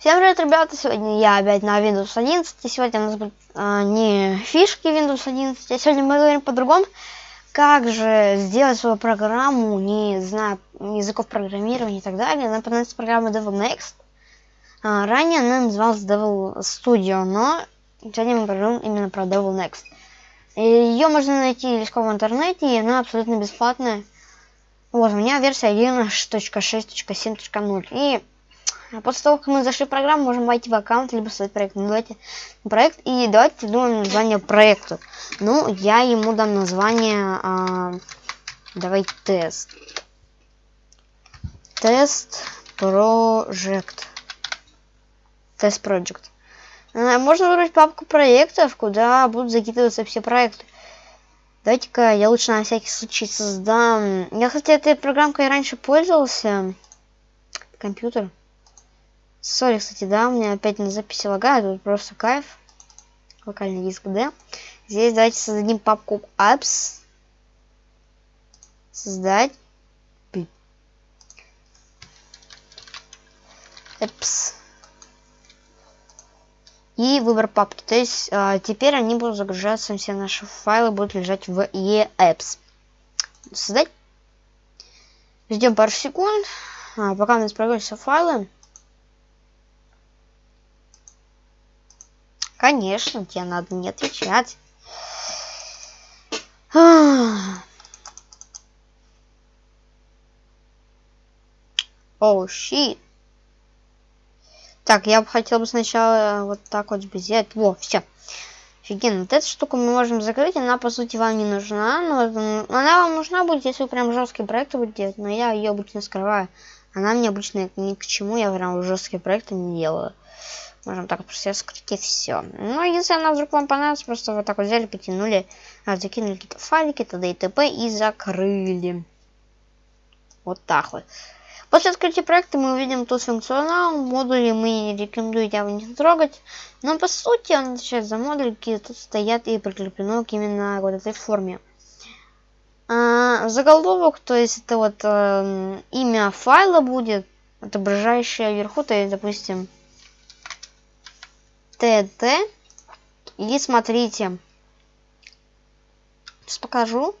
Всем привет, ребята! Сегодня я опять на Windows 11. И сегодня у нас будут а, не фишки Windows 11, а сегодня мы говорим по-другому. Как же сделать свою программу, не зная языков программирования и так далее. Она понадобится программа Devil Next. А, ранее она называлась Devil Studio, но сегодня мы поговорим именно про Devil Next. Ее можно найти легко в интернете, и она абсолютно бесплатная. Вот, у меня версия 1.6.7.0. И после того, как мы зашли в программу, можем войти в аккаунт, либо создать проект. Ну, давайте проект, и давайте придумаем название проекту. Ну, я ему дам название, а, давай тест. Тест Project. Тест Project. А, можно выбрать папку проектов, куда будут закидываться все проекты. Давайте-ка я лучше на всякий случай создам... Я, кстати, этой программкой раньше пользовался. Компьютер. Сори, кстати, да, у меня опять на записи лагает, тут просто кайф. Локальный диск D. Здесь давайте создадим папку apps. Создать. Apps. И выбор папки. То есть а, теперь они будут загружаться, все наши файлы будут лежать в eApps. Создать. Ждем пару секунд. А, пока у нас прогрузятся файлы. Конечно, тебе надо не отвечать. Оу, oh, щит. Так, я бы хотел бы сначала вот так вот сделать. Во, все. Офигенно. Вот эту штуку мы можем закрыть. Она, по сути, вам не нужна. Но она вам нужна будет, если вы прям жесткие проекты будете делать. Но я ее обычно скрываю. Она мне обычно ни к чему. Я прям жесткие проекты не делаю. Можем так просто скрыть и все. Ну, если она вдруг вам понравится, просто вот так вот взяли, потянули, а, закинули какие-то файлики, т.д. и т.п. и закрыли. Вот так вот. После открытия проекта мы увидим тут функционал. Модули мы рекомендую его не трогать. Но по сути он отвечает за модули, которые тут стоят и прикреплено к именно вот этой форме. А, заголовок, то есть это вот э, имя файла будет, отображающее вверху, то есть, допустим, ТТ. И смотрите. Сейчас покажу.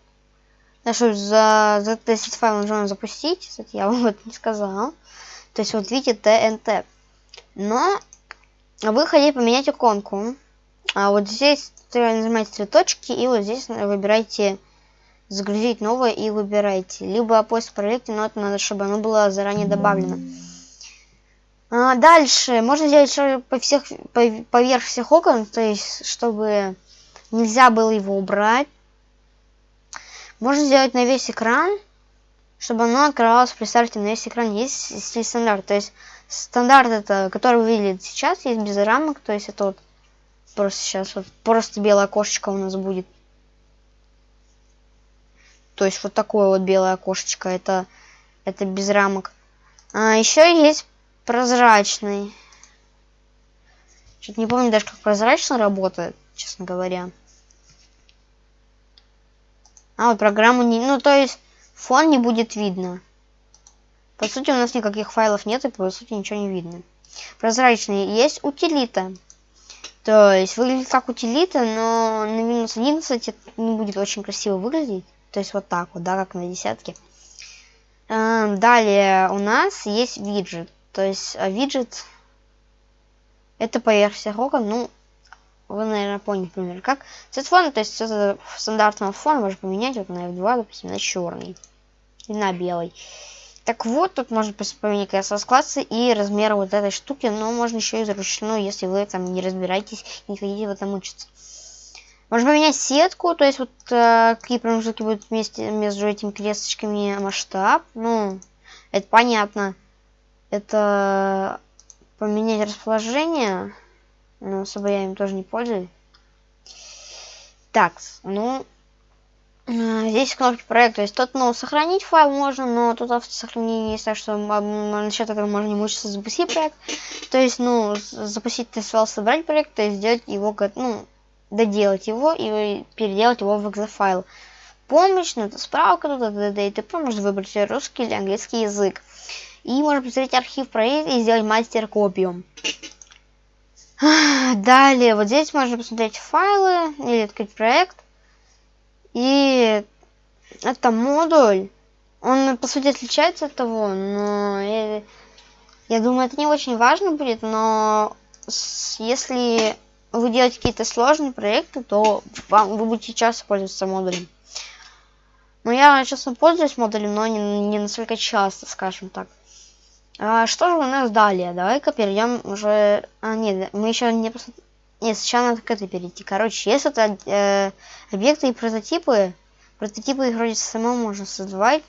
Да что за, за тестить файл нужно запустить. Кстати, я вам это не сказал. То есть вот видите ТНТ. Но вы хотите поменять иконку. А вот здесь нажимаете три точки и вот здесь выбирайте загрузить новое и выбирайте. Либо после проекта, но это надо, чтобы оно было заранее добавлено. А, дальше можно сделать по всех по, поверх всех окон, то есть чтобы нельзя было его убрать. Можно сделать на весь экран, чтобы оно открывалось, представьте, на весь экран есть стиль стандарт. То есть стандарт это, который вы видели сейчас, есть без рамок, то есть это вот просто сейчас вот просто белое окошечко у нас будет. То есть вот такое вот белое окошечко, это, это без рамок. А, еще есть прозрачный. Что-то не помню даже, как прозрачно работает, честно говоря. А, вот программу не... Ну, то есть, фон не будет видно. По сути, у нас никаких файлов нет, и по сути ничего не видно. Прозрачный есть утилита. То есть, выглядит как утилита, но на минус 11 это не будет очень красиво выглядеть. То есть, вот так вот, да, как на десятке. Эм, далее у нас есть виджет. То есть а виджет это поверх всех окон, ну, вы, наверное, поняли, например, как. Цвет фона, то есть это стандартного фона можно поменять вот на F2, допустим, на черный и на белый. Так вот, тут можно поменять классы и размер вот этой штуки, но можно еще и заручную, если вы там не разбираетесь не хотите в этом учиться. Можно поменять сетку, то есть вот э, какие промежутки будут вместе между этими кресточками масштаб. Ну, это понятно это поменять расположение, но особо я им тоже не пользуюсь. Так, ну, э, здесь кнопки проекта, то есть тут, ну, сохранить файл можно, но тут автосохранение есть, так что насчет этого можно не мучиться запустить проект. То есть, ну, запустить тест файл, собрать проект, то есть сделать его, ну, доделать его и переделать его в exe файл. Помощь, ну, это справка, тут это и т.п. Можно выбрать русский или английский язык. И можно посмотреть архив проекта и сделать мастер-копию. Далее, вот здесь можно посмотреть файлы или открыть проект. И это модуль. Он, по сути, отличается от того, но я, я думаю, это не очень важно будет, но если вы делаете какие-то сложные проекты, то вам, вы будете часто пользоваться модулем. Но я, честно, пользуюсь модулем, но не, не настолько часто, скажем так. А, что же у нас далее? Давай-ка перейдем уже... А, нет, мы еще не... Нет, сначала надо к этой перейти. Короче, если это э, объекты и прототипы, прототипы их вроде самому можно создавать.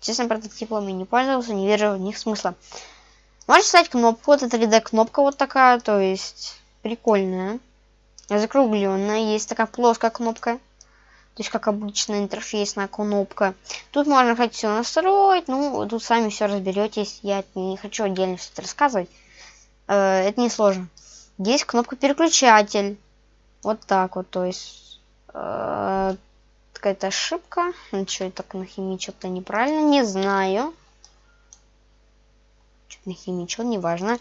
Честно, прототипами не пользовался, не вижу в них смысла. Можно ставить кнопку, вот это 3D кнопка вот такая, то есть прикольная. Закругленная, есть такая плоская кнопка. То есть, как обычная интерфейсная кнопка. Тут можно хоть все настроить. Ну, тут сами все разберетесь. Я не хочу отдельно что-то рассказывать. Э, это не сложно. Есть кнопка переключатель. Вот так вот. То есть, э, какая-то ошибка. Ну, что я так нахимичил-то неправильно. Не знаю. Что-то нахимичил, неважно.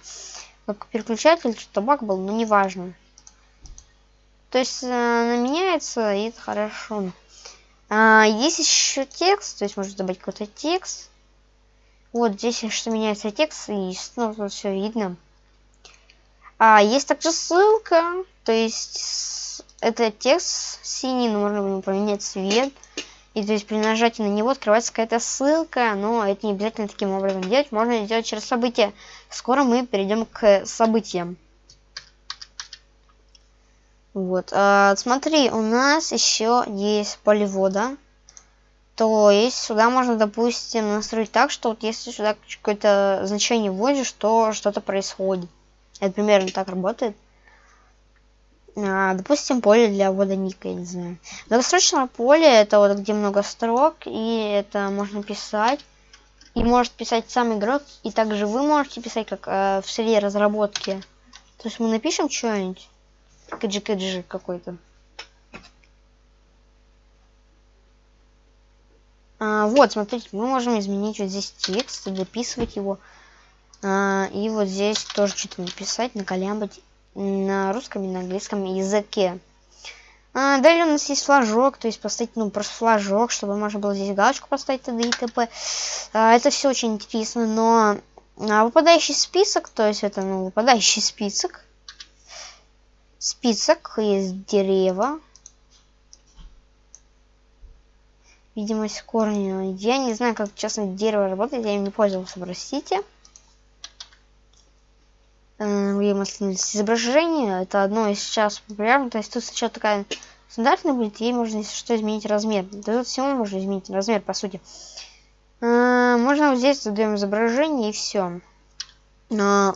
Кнопка переключатель, что-то баг был, но неважно. То есть э, она меняется, и это хорошо. А, есть еще текст, то есть можно добавить какой-то текст. Вот здесь что меняется текст, и снова тут все видно. А, есть также ссылка, то есть это текст синий, но можно поменять цвет. И то есть при нажатии на него открывается какая-то ссылка, но это не обязательно таким образом делать, можно сделать через события. Скоро мы перейдем к событиям. Вот, а, смотри, у нас еще есть поливода. То есть сюда можно, допустим, настроить так, что вот если сюда какое-то значение вводишь, то что-то происходит. Это примерно так работает. А, допустим, поле для ввода ника, я не знаю. Долгосрочное поле это вот где много строк, и это можно писать. И может писать сам игрок, и также вы можете писать как э, в среде разработки. То есть мы напишем что-нибудь кэджи-кэджи какой-то. А, вот, смотрите, мы можем изменить вот здесь текст, записывать его. А, и вот здесь тоже что-то написать, наколямбать на русском и на английском языке. А, далее у нас есть флажок, то есть поставить, ну, просто флажок, чтобы можно было здесь галочку поставить т.д. и т.п. А, это все очень интересно, но а, выпадающий список, то есть это, ну, выпадающий список, список есть дерева. Видимость корня. Я не знаю, как честно дерево работает, я им не пользовался, простите. Видимость изображения. Это одно из сейчас популярных. То есть тут сначала такая стандартная будет, ей можно, если что, изменить размер. Да тут всего можно изменить размер, по сути. Э, можно вот здесь задаем изображение и все. Но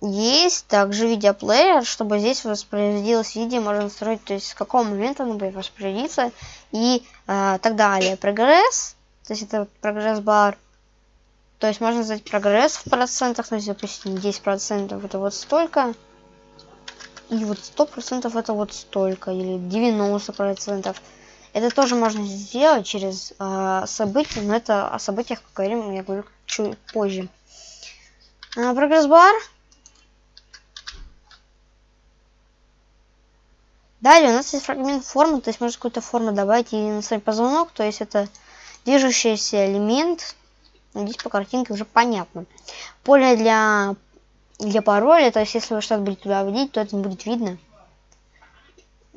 есть также видеоплеер, чтобы здесь воспроизводилось видео, можно настроить, то есть с какого момента оно будет воспроизводиться и э, так далее. Прогресс, то есть это прогресс-бар. То есть можно задать прогресс в процентах, то есть, допустим, 10% это вот столько. И вот 100% это вот столько, или 90%. Это тоже можно сделать через э, события, но это о событиях поговорим, я говорю, чуть позже. Э, прогресс-бар Далее у нас есть фрагмент формы, то есть можно какую-то форму добавить и настроить позвонок, то есть это движущийся элемент. Здесь по картинке уже понятно. Поле для, для пароля, то есть если вы что-то будете туда вводить, то это не будет видно.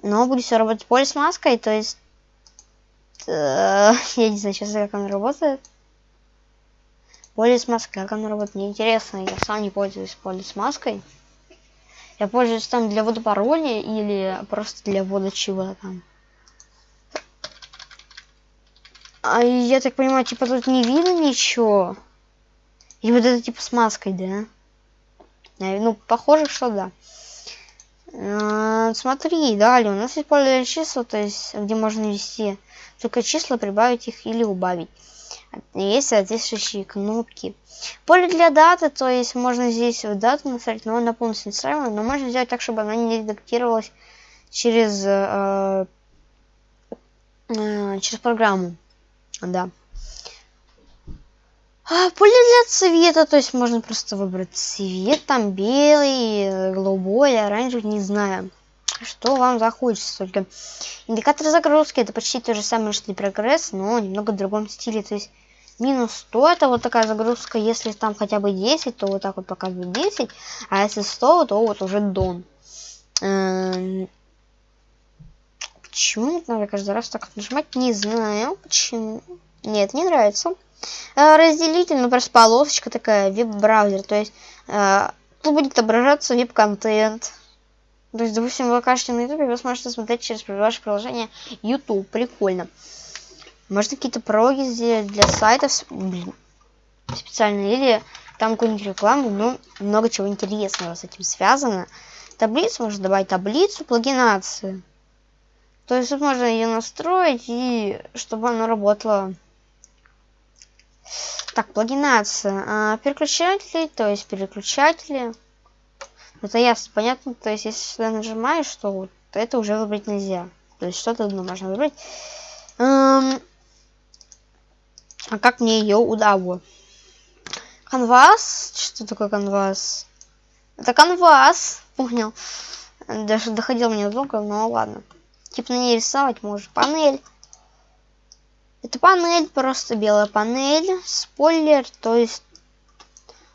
Но будет все работать поле с маской, то есть... Э, я не знаю сейчас, как оно работает. Поле с маской, как оно работает, мне интересно, я сам не пользуюсь поле с маской. Я пользуюсь там для ввода или просто для ввода чего-то там. А я так понимаю, типа тут не видно ничего. И вот это типа с маской, да? Ну, похоже, что да. Смотри, далее у нас есть поле числа, то есть где можно ввести только числа, прибавить их или убавить. Есть соответствующие кнопки. Поле для даты, то есть можно здесь в дату настроить, но она полностью настраиваема, но можно сделать так, чтобы она не редактировалась через, э, э, через программу. Да. А, поле для цвета, то есть можно просто выбрать цвет, там белый, голубой, оранжевый, не знаю, что вам захочется. Только индикатор загрузки это почти то же самое, что и прогресс, но немного в другом стиле. То есть минус 100 это вот такая загрузка, если там хотя бы 10, то вот так вот показывает 10, а если 100, то вот уже дон. Эм, почему надо каждый раз так нажимать? Не знаю, почему. Нет, не нравится. Э, разделитель, ну просто полосочка такая, веб-браузер, то есть э, тут будет отображаться веб-контент. То есть, допустим, вы окажете на YouTube, вы сможете смотреть через ваше приложение YouTube. Прикольно. Можно какие-то прологи сделать для сайтов блин, специально. Или там какую-нибудь рекламу. Ну, много чего интересного с этим связано. Таблицу можно добавить таблицу плагинации. То есть тут можно ее настроить и чтобы она работала так, плагинация. А, переключатели, то есть переключатели. Это ясно, понятно. То есть, если сюда нажимаешь, что вот это уже выбрать нельзя. То есть, что-то одно можно выбрать. Эм... А как мне ее удалось? Канвас? Что такое канвас? Это канвас. Понял. Даже доходил мне долго, но ладно. Типа на ней рисовать может. Панель. Это панель, просто белая панель, спойлер, то есть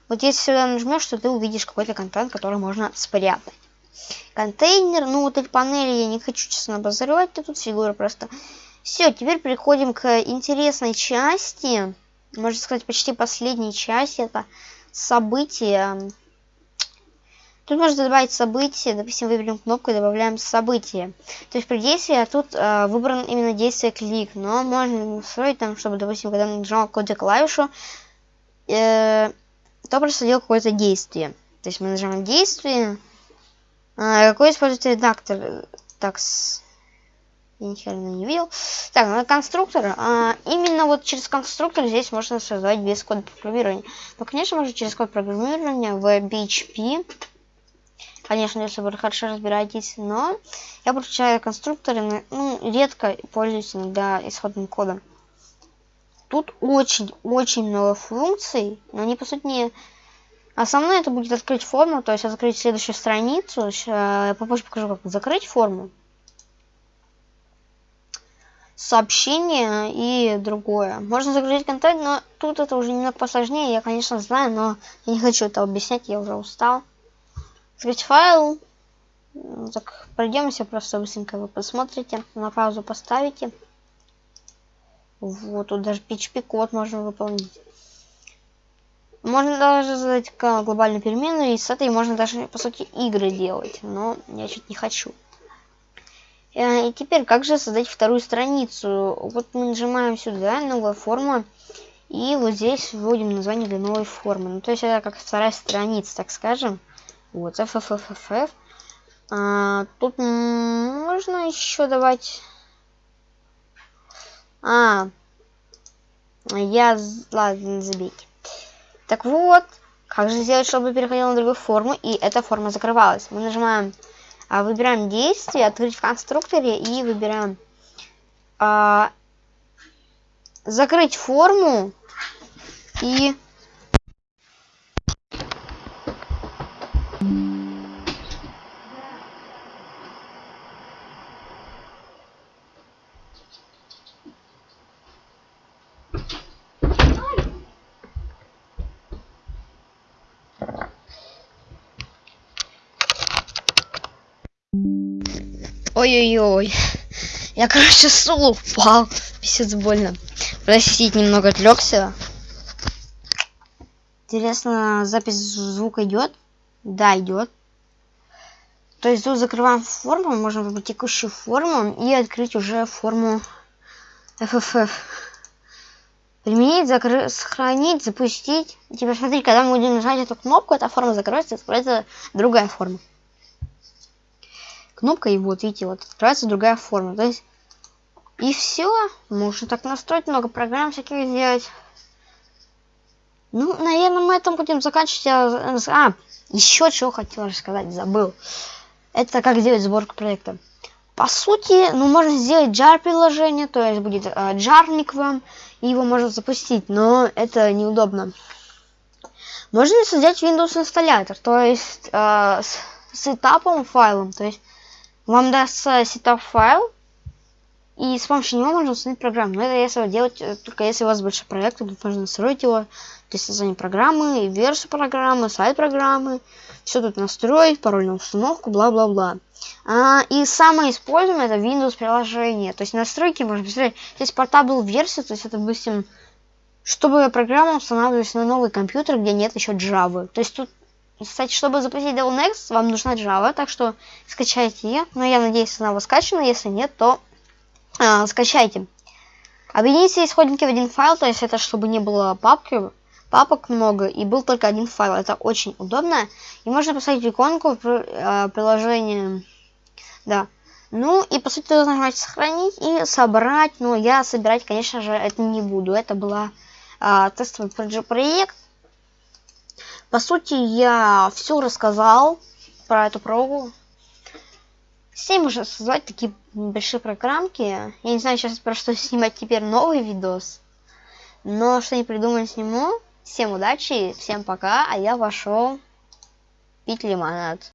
вот если сюда нажмешь, то ты увидишь какой-то контент, который можно спрятать. Контейнер, ну вот эти панели я не хочу, честно, обозревать, тут фигура просто. Все, теперь переходим к интересной части, можно сказать, почти последней части, это события. Тут можно добавить события, допустим, выберем кнопку и добавляем события. То есть при действии тут э, выбран именно действие клик, но можно настроить там, чтобы, допустим, когда нажимал какую-то клавишу, э, то происходило какое-то действие. То есть мы нажимаем действие. А, какой использовать редактор? Так, с... я ни не видел. Так, на конструктор. А, именно вот через конструктор здесь можно создавать без кода программирования. Но, конечно, можно через код программирования в PHP Конечно, если вы хорошо разбираетесь, но я подключаю конструкторы, ну, редко пользуюсь иногда исходным кодом. Тут очень-очень много функций, но они, по сути, не... Основное это будет открыть форму, то есть открыть следующую страницу. Я попозже покажу, как закрыть форму. Сообщение и другое. Можно загрузить контент, но тут это уже немного посложнее. Я, конечно, знаю, но я не хочу это объяснять, я уже устал. Открыть файл. Так, пройдемся просто быстренько вы посмотрите. На паузу поставите. Вот, тут даже PHP код можно выполнить. Можно даже задать глобальную переменную, и с этой можно даже, по сути, игры делать. Но я что-то не хочу. Э, и теперь, как же создать вторую страницу? Вот мы нажимаем сюда, новая форма. И вот здесь вводим название для новой формы. Ну, то есть это как вторая страница, так скажем. Вот, FFFFF. А, тут можно еще давать... А, я... Ладно, забейте. Так вот, как же сделать, чтобы переходил на другую форму, и эта форма закрывалась? Мы нажимаем, а, выбираем действие, открыть в конструкторе, и выбираем а, закрыть форму, и Ой-ой-ой. Я, короче, с упал. Писец больно. Простите, немного отвлекся. Интересно, запись звука идет? Да, идет. То есть тут закрываем форму, можем выбрать текущую форму и открыть уже форму FFF. Применить, закрыть, сохранить, запустить. Теперь смотри, когда мы будем нажать эту кнопку, эта форма закроется, откроется другая форма кнопка, и вот видите, вот открывается другая форма. То есть, и все. Можно так настроить, много программ всяких сделать. Ну, наверное, мы этом будем заканчивать. А, еще чего хотел рассказать, забыл. Это как сделать сборку проекта. По сути, ну, можно сделать jar приложение, то есть будет э, джарник вам, и его можно запустить, но это неудобно. Можно создать Windows инсталлятор, то есть э, с сетапом файлом, то есть вам дастся setup файл, и с помощью него можно установить программу. Но это если делать э, только если у вас большой проект, тут можно настроить его, то есть создание программы, версию программы, сайт программы, все тут настроить, пароль на установку, бла-бла-бла. А, и самое используемое это Windows приложение. То есть настройки можно посмотреть. Здесь portable версия, то есть это, допустим, чтобы программа устанавливалась на новый компьютер, где нет еще Java. То есть тут, кстати, чтобы запустить Devil Next, вам нужна Java, так что скачайте ее. Но я надеюсь, она у вас скачана. Если нет, то а, скачайте. Объедините исходники в один файл, то есть это чтобы не было папки, папок много и был только один файл. Это очень удобно. И можно поставить иконку в э, приложении. Да. Ну и по сути нажимать сохранить и собрать. Но я собирать, конечно же, это не буду. Это была э, тестовый проект. По сути, я все рассказал про эту прогу. Все можно создать такие небольшие программки. Я не знаю сейчас про что снимать теперь новый видос. Но что не придумаю, сниму. Всем удачи, всем пока, а я пошел пить лимонад.